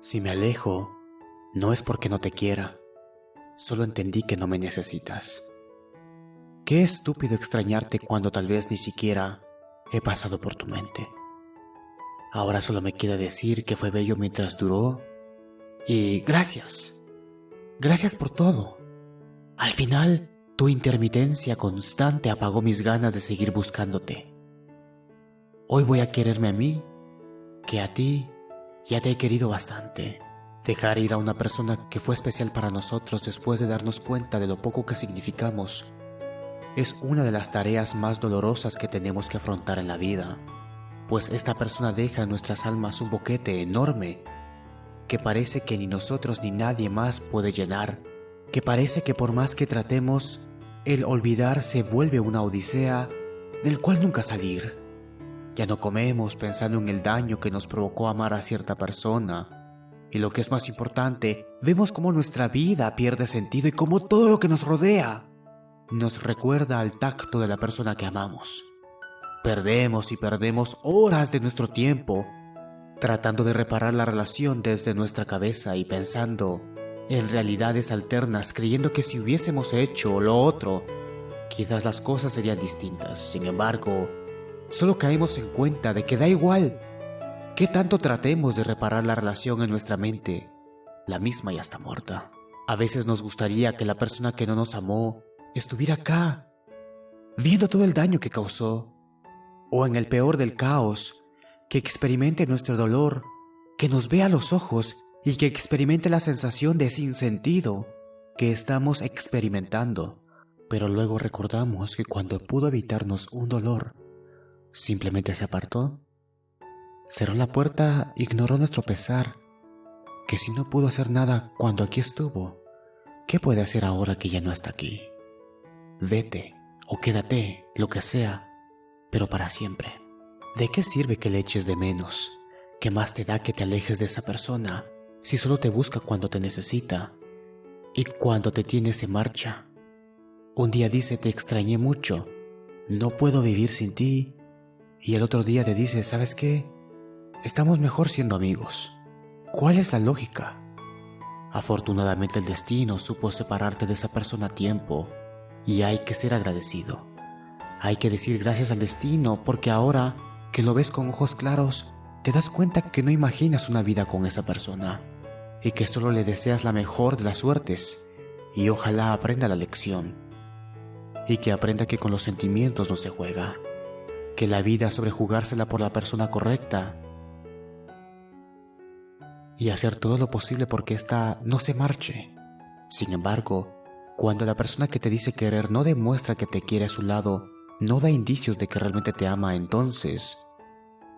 Si me alejo, no es porque no te quiera, solo entendí que no me necesitas. Qué estúpido extrañarte cuando tal vez ni siquiera he pasado por tu mente. Ahora solo me queda decir que fue bello mientras duró y gracias. Gracias por todo. Al final, tu intermitencia constante apagó mis ganas de seguir buscándote. Hoy voy a quererme a mí, que a ti ya te he querido bastante. Dejar ir a una persona que fue especial para nosotros después de darnos cuenta de lo poco que significamos es una de las tareas más dolorosas que tenemos que afrontar en la vida, pues esta persona deja en nuestras almas un boquete enorme que parece que ni nosotros ni nadie más puede llenar, que parece que por más que tratemos, el olvidar se vuelve una odisea del cual nunca salir. Ya no comemos pensando en el daño que nos provocó amar a cierta persona. Y lo que es más importante, vemos cómo nuestra vida pierde sentido y cómo todo lo que nos rodea nos recuerda al tacto de la persona que amamos. Perdemos y perdemos horas de nuestro tiempo tratando de reparar la relación desde nuestra cabeza y pensando en realidades alternas, creyendo que si hubiésemos hecho lo otro, quizás las cosas serían distintas. Sin embargo, solo caemos en cuenta de que da igual que tanto tratemos de reparar la relación en nuestra mente, la misma ya está muerta. A veces nos gustaría que la persona que no nos amó estuviera acá, viendo todo el daño que causó, o en el peor del caos, que experimente nuestro dolor, que nos vea a los ojos y que experimente la sensación de sinsentido que estamos experimentando. Pero luego recordamos que cuando pudo evitarnos un dolor, simplemente se apartó, cerró la puerta, ignoró nuestro pesar, que si no pudo hacer nada cuando aquí estuvo, ¿qué puede hacer ahora que ya no está aquí? Vete o quédate, lo que sea, pero para siempre. ¿De qué sirve que le eches de menos? ¿Qué más te da que te alejes de esa persona si solo te busca cuando te necesita y cuando te tiene se marcha? Un día dice te extrañé mucho, no puedo vivir sin ti y el otro día te dice, ¿sabes qué? Estamos mejor siendo amigos. ¿Cuál es la lógica? Afortunadamente el destino supo separarte de esa persona a tiempo y hay que ser agradecido. Hay que decir gracias al destino porque ahora que lo ves con ojos claros, te das cuenta que no imaginas una vida con esa persona y que solo le deseas la mejor de las suertes y ojalá aprenda la lección y que aprenda que con los sentimientos no se juega, que la vida sobre jugársela por la persona correcta y hacer todo lo posible porque ésta no se marche. Sin embargo, cuando la persona que te dice querer no demuestra que te quiere a su lado, no da indicios de que realmente te ama, entonces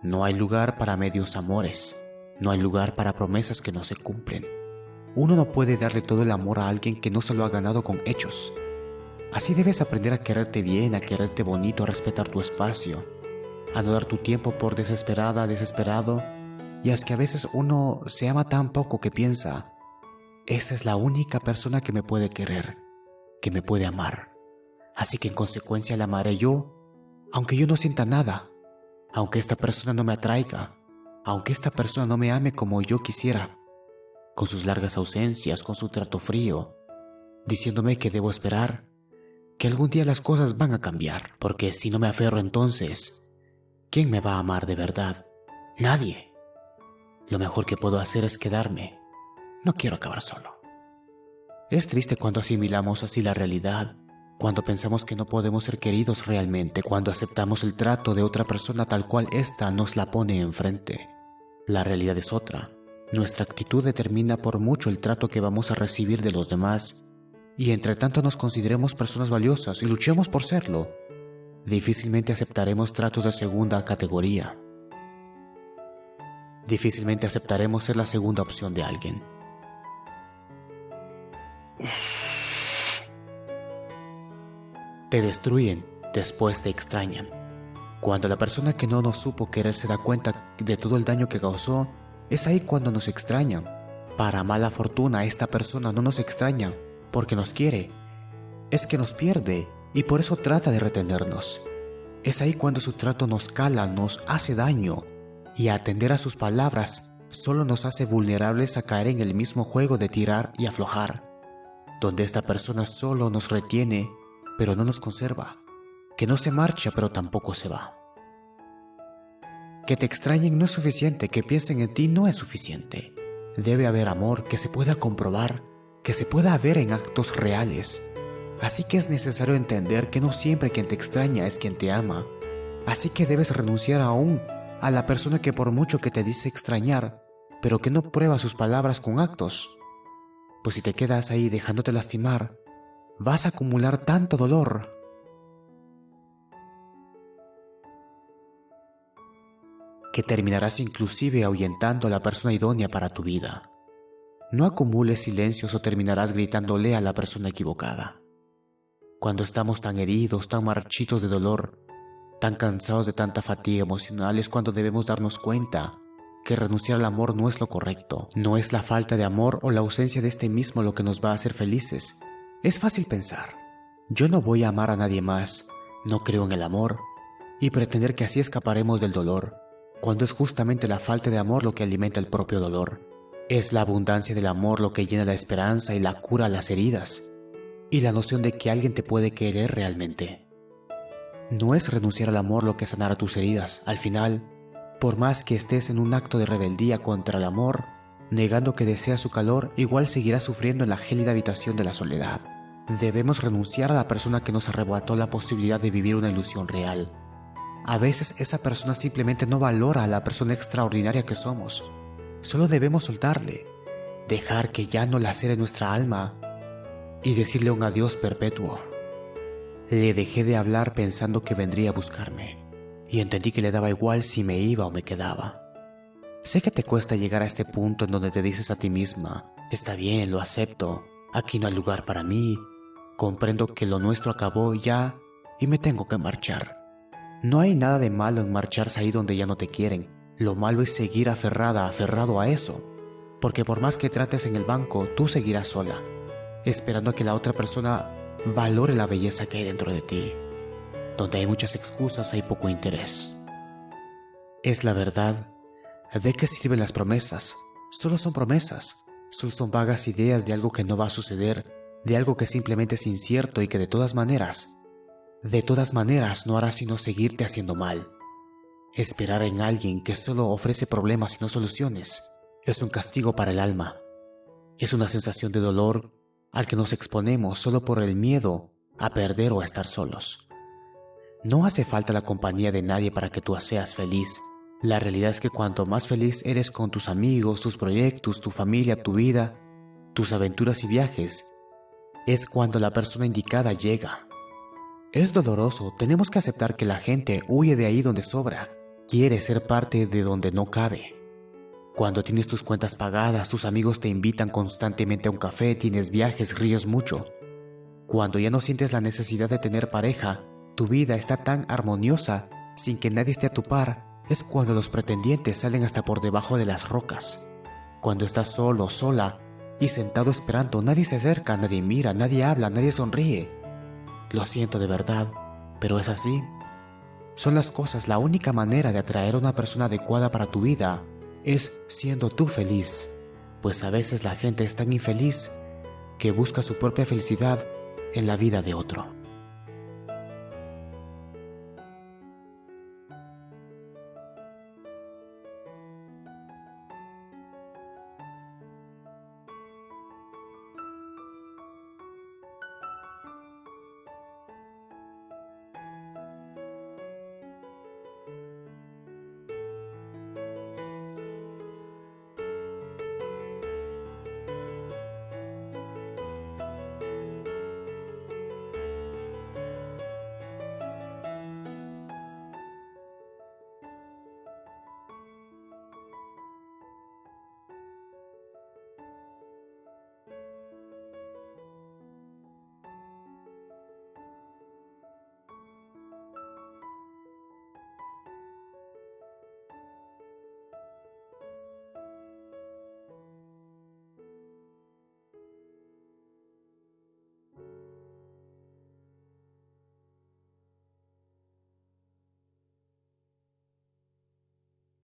no hay lugar para medios amores, no hay lugar para promesas que no se cumplen. Uno no puede darle todo el amor a alguien que no se lo ha ganado con hechos. Así debes aprender a quererte bien, a quererte bonito, a respetar tu espacio, a no dar tu tiempo por desesperada, desesperado, y es que a veces uno se ama tan poco que piensa, esa es la única persona que me puede querer que me puede amar. Así que en consecuencia la amaré yo, aunque yo no sienta nada, aunque esta persona no me atraiga, aunque esta persona no me ame como yo quisiera, con sus largas ausencias, con su trato frío, diciéndome que debo esperar, que algún día las cosas van a cambiar, porque si no me aferro entonces, ¿quién me va a amar de verdad? Nadie. Lo mejor que puedo hacer es quedarme. No quiero acabar solo. Es triste cuando asimilamos así la realidad, cuando pensamos que no podemos ser queridos realmente, cuando aceptamos el trato de otra persona tal cual ésta nos la pone enfrente. La realidad es otra. Nuestra actitud determina por mucho el trato que vamos a recibir de los demás, y entre tanto nos consideremos personas valiosas y luchemos por serlo, difícilmente aceptaremos tratos de segunda categoría. Difícilmente aceptaremos ser la segunda opción de alguien. Te destruyen, después te extrañan. Cuando la persona que no nos supo querer se da cuenta de todo el daño que causó, es ahí cuando nos extrañan. Para mala fortuna, esta persona no nos extraña porque nos quiere. Es que nos pierde y por eso trata de retenernos. Es ahí cuando su trato nos cala, nos hace daño y atender a sus palabras solo nos hace vulnerables a caer en el mismo juego de tirar y aflojar, donde esta persona solo nos retiene, pero no nos conserva, que no se marcha, pero tampoco se va. Que te extrañen no es suficiente, que piensen en ti no es suficiente. Debe haber amor que se pueda comprobar, que se pueda ver en actos reales. Así que es necesario entender que no siempre quien te extraña es quien te ama. Así que debes renunciar aún a la persona que por mucho que te dice extrañar, pero que no prueba sus palabras con actos. Pues si te quedas ahí dejándote lastimar, vas a acumular tanto dolor que terminarás inclusive ahuyentando a la persona idónea para tu vida. No acumules silencios o terminarás gritándole a la persona equivocada. Cuando estamos tan heridos, tan marchitos de dolor, tan cansados de tanta fatiga emocional es cuando debemos darnos cuenta que renunciar al amor no es lo correcto. No es la falta de amor o la ausencia de este mismo lo que nos va a hacer felices. Es fácil pensar, yo no voy a amar a nadie más, no creo en el amor, y pretender que así escaparemos del dolor cuando es justamente la falta de amor lo que alimenta el propio dolor. Es la abundancia del amor lo que llena la esperanza y la cura las heridas, y la noción de que alguien te puede querer realmente. No es renunciar al amor lo que sanará tus heridas. Al final, por más que estés en un acto de rebeldía contra el amor, negando que deseas su calor, igual seguirás sufriendo en la gélida habitación de la soledad. Debemos renunciar a la persona que nos arrebató la posibilidad de vivir una ilusión real, a veces esa persona simplemente no valora a la persona extraordinaria que somos. Solo debemos soltarle, dejar que ya no lacere nuestra alma y decirle un adiós perpetuo. Le dejé de hablar pensando que vendría a buscarme y entendí que le daba igual si me iba o me quedaba. Sé que te cuesta llegar a este punto en donde te dices a ti misma, está bien, lo acepto, aquí no hay lugar para mí, comprendo que lo nuestro acabó ya y me tengo que marchar. No hay nada de malo en marcharse ahí donde ya no te quieren. Lo malo es seguir aferrada, aferrado a eso. Porque por más que trates en el banco, tú seguirás sola, esperando a que la otra persona valore la belleza que hay dentro de ti. Donde hay muchas excusas hay poco interés. Es la verdad. ¿De qué sirven las promesas? Solo son promesas. Solo son vagas ideas de algo que no va a suceder, de algo que simplemente es incierto y que de todas maneras de todas maneras no hará sino seguirte haciendo mal. Esperar en alguien que solo ofrece problemas y no soluciones es un castigo para el alma. Es una sensación de dolor al que nos exponemos solo por el miedo a perder o a estar solos. No hace falta la compañía de nadie para que tú seas feliz. La realidad es que cuanto más feliz eres con tus amigos, tus proyectos, tu familia, tu vida, tus aventuras y viajes, es cuando la persona indicada llega. Es doloroso, tenemos que aceptar que la gente huye de ahí donde sobra, quiere ser parte de donde no cabe. Cuando tienes tus cuentas pagadas, tus amigos te invitan constantemente a un café, tienes viajes, ríos mucho. Cuando ya no sientes la necesidad de tener pareja, tu vida está tan armoniosa sin que nadie esté a tu par, es cuando los pretendientes salen hasta por debajo de las rocas. Cuando estás solo, sola y sentado esperando, nadie se acerca, nadie mira, nadie habla, nadie sonríe. Lo siento de verdad, pero es así. Son las cosas la única manera de atraer a una persona adecuada para tu vida es siendo tú feliz, pues a veces la gente es tan infeliz que busca su propia felicidad en la vida de otro.